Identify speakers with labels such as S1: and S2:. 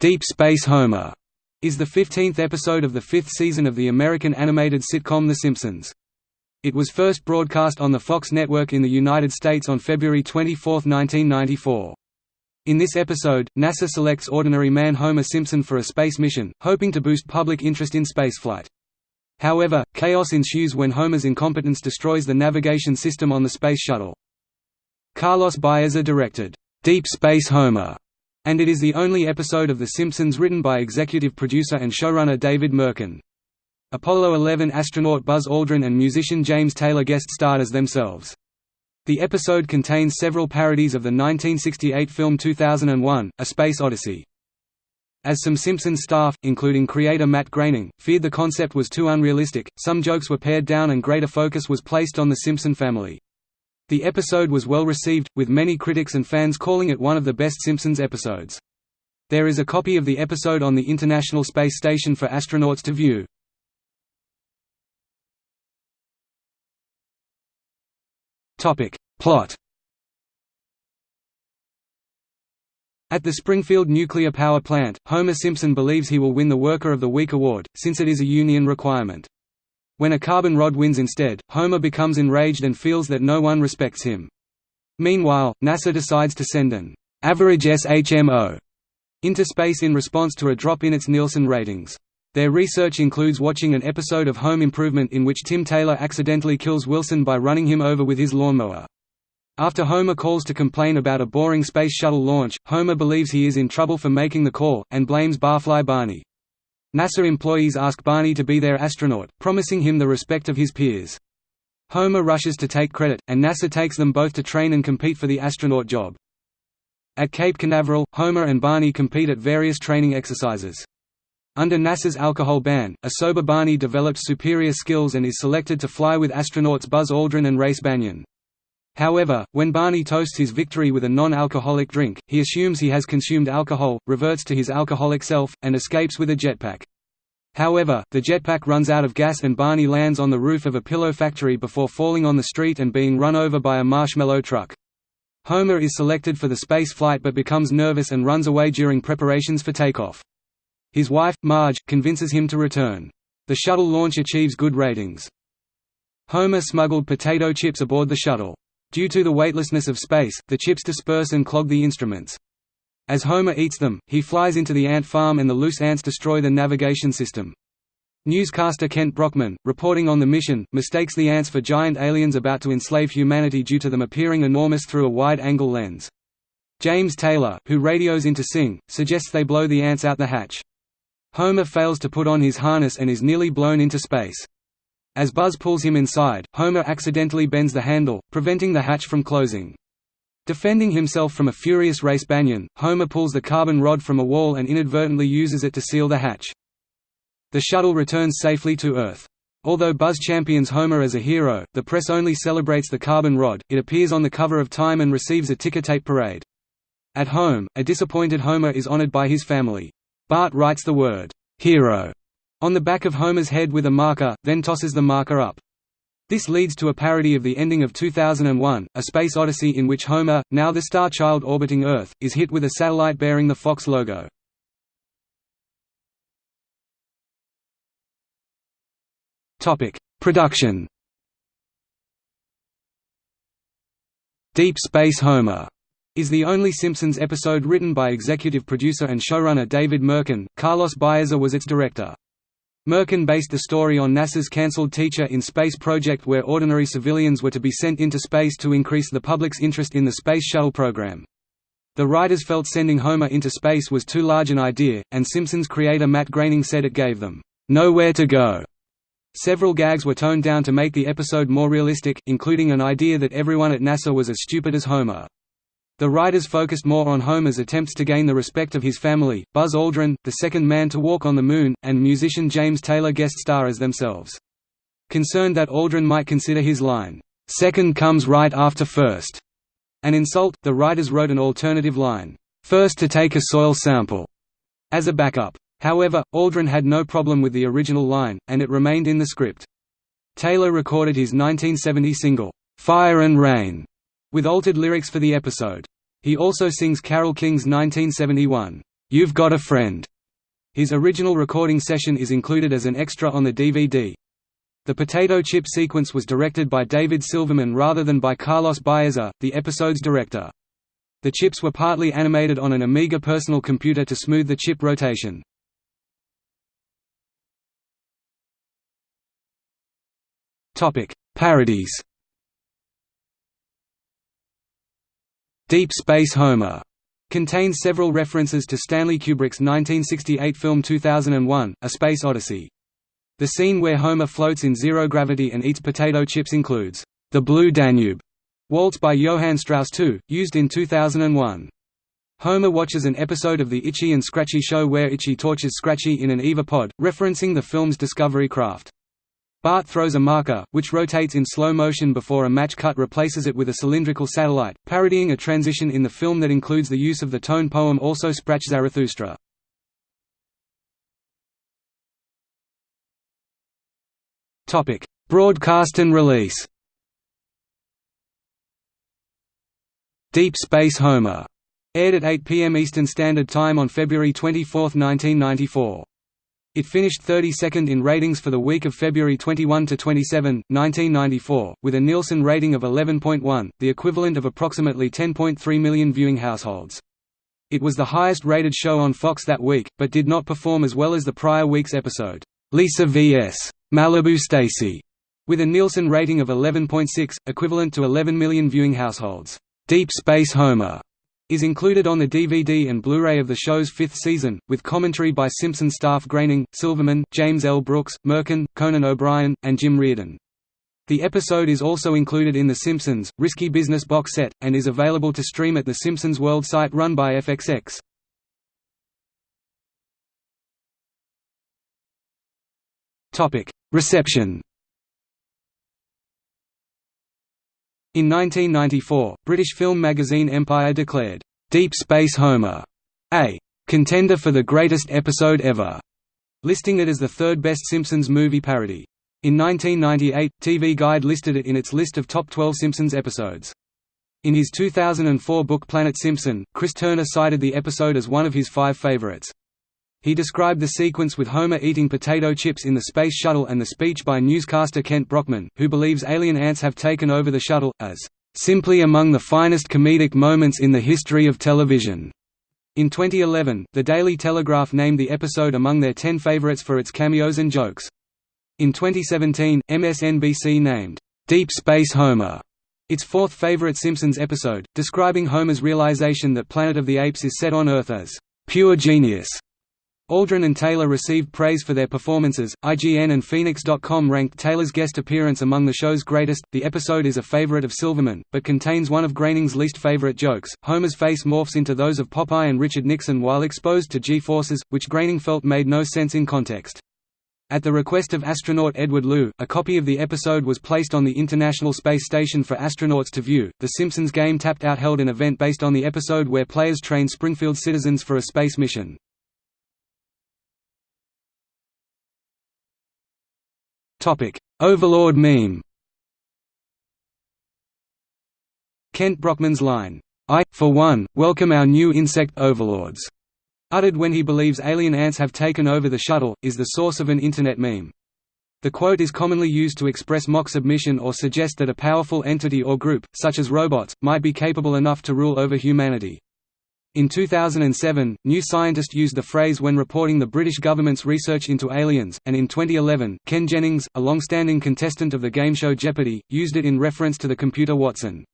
S1: Deep Space Homer is the 15th episode of the fifth season of the American animated sitcom The Simpsons. It was first broadcast on the Fox network in the United States on February 24, 1994. In this episode, NASA selects ordinary man Homer Simpson for a space mission, hoping to boost public interest in spaceflight. However, chaos ensues when Homer's incompetence destroys the navigation system on the Space Shuttle. Carlos Baeza directed, "'Deep Space Homer' and it is the only episode of The Simpsons written by executive producer and showrunner David Mirkin. Apollo 11 astronaut Buzz Aldrin and musician James Taylor guest starred as themselves. The episode contains several parodies of the 1968 film 2001, A Space Odyssey. As some Simpsons staff, including creator Matt Groening, feared the concept was too unrealistic, some jokes were pared down and greater focus was placed on the Simpson family. The episode was well received, with many critics and fans calling it one of the best Simpsons episodes. There is a copy of the episode on the International Space Station for astronauts to view. Plot At the Springfield nuclear power plant, Homer Simpson believes he will win the Worker of the Week award, since it is a union requirement. When a carbon rod wins instead, Homer becomes enraged and feels that no one respects him. Meanwhile, NASA decides to send an average SHMO into space in response to a drop in its Nielsen ratings. Their research includes watching an episode of Home Improvement in which Tim Taylor accidentally kills Wilson by running him over with his lawnmower. After Homer calls to complain about a boring space shuttle launch, Homer believes he is in trouble for making the call, and blames Barfly Barney. NASA employees ask Barney to be their astronaut, promising him the respect of his peers. Homer rushes to take credit, and NASA takes them both to train and compete for the astronaut job. At Cape Canaveral, Homer and Barney compete at various training exercises. Under NASA's alcohol ban, a sober Barney develops superior skills and is selected to fly with astronauts Buzz Aldrin and Race Banyon. However, when Barney toasts his victory with a non-alcoholic drink, he assumes he has consumed alcohol, reverts to his alcoholic self, and escapes with a jetpack. However, the jetpack runs out of gas and Barney lands on the roof of a pillow factory before falling on the street and being run over by a marshmallow truck. Homer is selected for the space flight but becomes nervous and runs away during preparations for takeoff. His wife, Marge, convinces him to return. The shuttle launch achieves good ratings. Homer smuggled potato chips aboard the shuttle. Due to the weightlessness of space, the chips disperse and clog the instruments. As Homer eats them, he flies into the ant farm and the loose ants destroy the navigation system. Newscaster Kent Brockman, reporting on the mission, mistakes the ants for giant aliens about to enslave humanity due to them appearing enormous through a wide-angle lens. James Taylor, who radios into Sing, suggests they blow the ants out the hatch. Homer fails to put on his harness and is nearly blown into space. As Buzz pulls him inside, Homer accidentally bends the handle, preventing the hatch from closing. Defending himself from a furious Race Banyon, Homer pulls the carbon rod from a wall and inadvertently uses it to seal the hatch. The shuttle returns safely to Earth. Although Buzz champions Homer as a hero, the press only celebrates the carbon rod, it appears on the cover of Time and receives a ticker-tape parade. At home, a disappointed Homer is honored by his family. Bart writes the word, "'hero' on the back of Homer's head with a marker, then tosses the marker up. This leads to a parody of the ending of 2001, A Space Odyssey in which Homer, now the star child orbiting Earth, is hit with a satellite bearing the Fox logo. Production Deep Space Homer is the only Simpsons episode written by executive producer and showrunner David Mirkin. Carlos Baeza was its director. Mirkin based the story on NASA's cancelled Teacher in Space project where ordinary civilians were to be sent into space to increase the public's interest in the Space Shuttle program. The writers felt sending Homer into space was too large an idea, and Simpsons creator Matt Groening said it gave them, "...nowhere to go." Several gags were toned down to make the episode more realistic, including an idea that everyone at NASA was as stupid as Homer. The writers focused more on Homer's attempts to gain the respect of his family, Buzz Aldrin, the second man to walk on the Moon, and musician James Taylor guest star as themselves. Concerned that Aldrin might consider his line, second comes right after first, an insult, the writers wrote an alternative line, first to take a soil sample, as a backup. However, Aldrin had no problem with the original line, and it remained in the script. Taylor recorded his 1970 single, Fire and Rain, with altered lyrics for the episode. He also sings Carole King's 1971, "'You've Got a Friend'". His original recording session is included as an extra on the DVD. The potato chip sequence was directed by David Silverman rather than by Carlos Baeza, the episode's director. The chips were partly animated on an Amiga personal computer to smooth the chip rotation. Parodies Deep Space Homer contains several references to Stanley Kubrick's 1968 film 2001, A Space Odyssey. The scene where Homer floats in zero gravity and eats potato chips includes, "...the Blue Danube", waltz by Johann Strauss II, used in 2001. Homer watches an episode of the Itchy and Scratchy show where Itchy tortures Scratchy in an EVA pod, referencing the film's Discovery craft. Bart throws a marker, which rotates in slow motion before a match cut replaces it with a cylindrical satellite, parodying a transition in the film that includes the use of the tone poem Also Sprach Zarathustra. Broadcast and release. Deep Space Homer aired at 8 p.m. Eastern Standard Time on February 24, 1994. It finished 32nd in ratings for the week of February 21 to 27, 1994, with a Nielsen rating of 11.1, the equivalent of approximately 10.3 million viewing households. It was the highest rated show on Fox that week, but did not perform as well as the prior week's episode, Lisa vs. Malibu Stacy, with a Nielsen rating of 11.6, equivalent to 11 million viewing households. Deep Space Homer is included on the DVD and Blu-ray of the show's fifth season, with commentary by Simpson staff Groening, Silverman, James L. Brooks, Mirkin, Conan O'Brien, and Jim Reardon. The episode is also included in The Simpsons, Risky Business box set, and is available to stream at the Simpsons World site run by FXX. Reception In 1994, British film magazine Empire declared, "'Deep Space Homer' a "'contender for the greatest episode ever' listing it as the third best Simpsons movie parody. In 1998, TV Guide listed it in its list of top 12 Simpsons episodes. In his 2004 book Planet Simpson, Chris Turner cited the episode as one of his five favorites. He described the sequence with Homer eating potato chips in the Space Shuttle and the speech by newscaster Kent Brockman, who believes alien ants have taken over the shuttle, as "...simply among the finest comedic moments in the history of television." In 2011, The Daily Telegraph named the episode among their 10 favorites for its cameos and jokes. In 2017, MSNBC named, "...Deep Space Homer." its fourth favorite Simpsons episode, describing Homer's realization that Planet of the Apes is set on Earth as "...pure genius." Aldrin and Taylor received praise for their performances. IGN and Phoenix.com ranked Taylor's guest appearance among the show's greatest. The episode is a favorite of Silverman, but contains one of Groening's least favorite jokes. Homer's face morphs into those of Popeye and Richard Nixon while exposed to G-forces, which Groening felt made no sense in context. At the request of astronaut Edward Lu, a copy of the episode was placed on the International Space Station for astronauts to view. The Simpsons game Tapped Out held an event based on the episode where players train Springfield citizens for a space mission. Topic: Overlord meme. Kent Brockman's line, "I, for one, welcome our new insect overlords," uttered when he believes alien ants have taken over the shuttle, is the source of an Internet meme. The quote is commonly used to express mock submission or suggest that a powerful entity or group, such as robots, might be capable enough to rule over humanity. In 2007, New Scientist used the phrase when reporting the British government's research into aliens, and in 2011, Ken Jennings, a long-standing contestant of the game show Jeopardy!, used it in reference to the computer Watson.